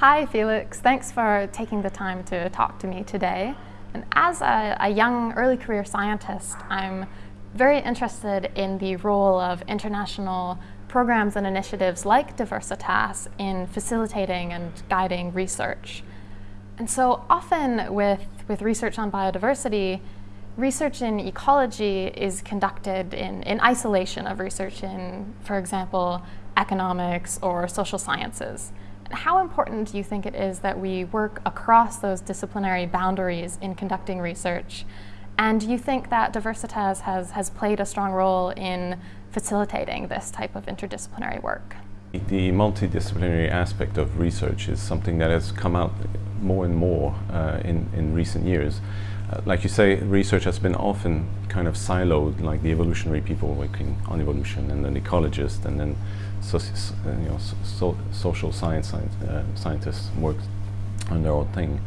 Hi, Felix. Thanks for taking the time to talk to me today. And as a, a, young early career scientist, I'm very interested in the role of international programs and initiatives like Diversitas in facilitating and guiding research. And so often with, with research on biodiversity, research in ecology is conducted in, in isolation of research in, for example, economics or social sciences. How important do you think it is that we work across those disciplinary boundaries in conducting research? And do you think that Diversitas has, has played a strong role in facilitating this type of interdisciplinary work? The multidisciplinary aspect of research is something that has come out more and more uh, in, in recent years. Uh, like you say, research has been often kind of siloed, like the evolutionary people working on evolution, and then ecologists, and then uh, you know, so social science, uh, scientists work on their own thing.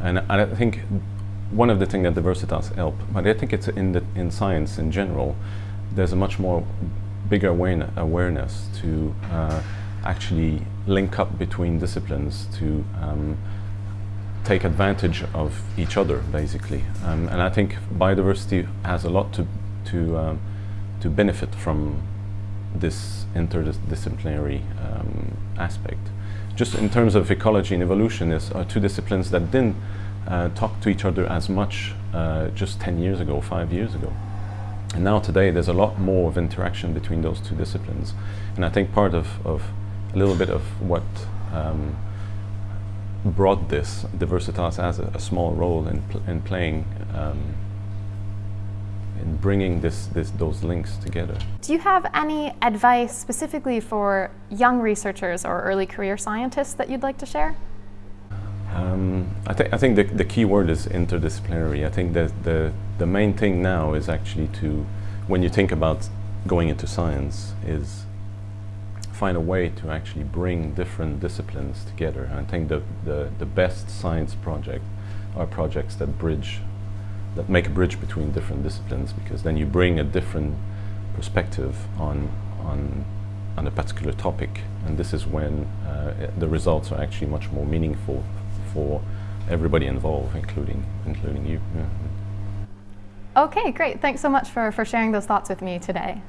And I think one of the things that Diversitas help, but I think it's in, the, in science in general, there's a much more bigger awareness to uh, actually link up between disciplines to um, take advantage of each other, basically. Um, and I think biodiversity has a lot to, to, um, to benefit from this interdisciplinary um, aspect. Just in terms of ecology and evolution, is are two disciplines that didn't uh, talk to each other as much uh, just 10 years ago, five years ago. And now today there's a lot more of interaction between those two disciplines. And I think part of, of a little bit of what um, brought this, Diversitas as a, a small role in, pl in playing um, in bringing this, this, those links together. Do you have any advice specifically for young researchers or early career scientists that you'd like to share? Um, I, th I think the, the key word is interdisciplinary. I think that the, the main thing now is actually to, when you think about going into science, is find a way to actually bring different disciplines together. I think the, the, the best science project are projects that bridge that make a bridge between different disciplines because then you bring a different perspective on, on, on a particular topic and this is when uh, the results are actually much more meaningful for everybody involved, including, including you. Yeah. Okay, great. Thanks so much for, for sharing those thoughts with me today.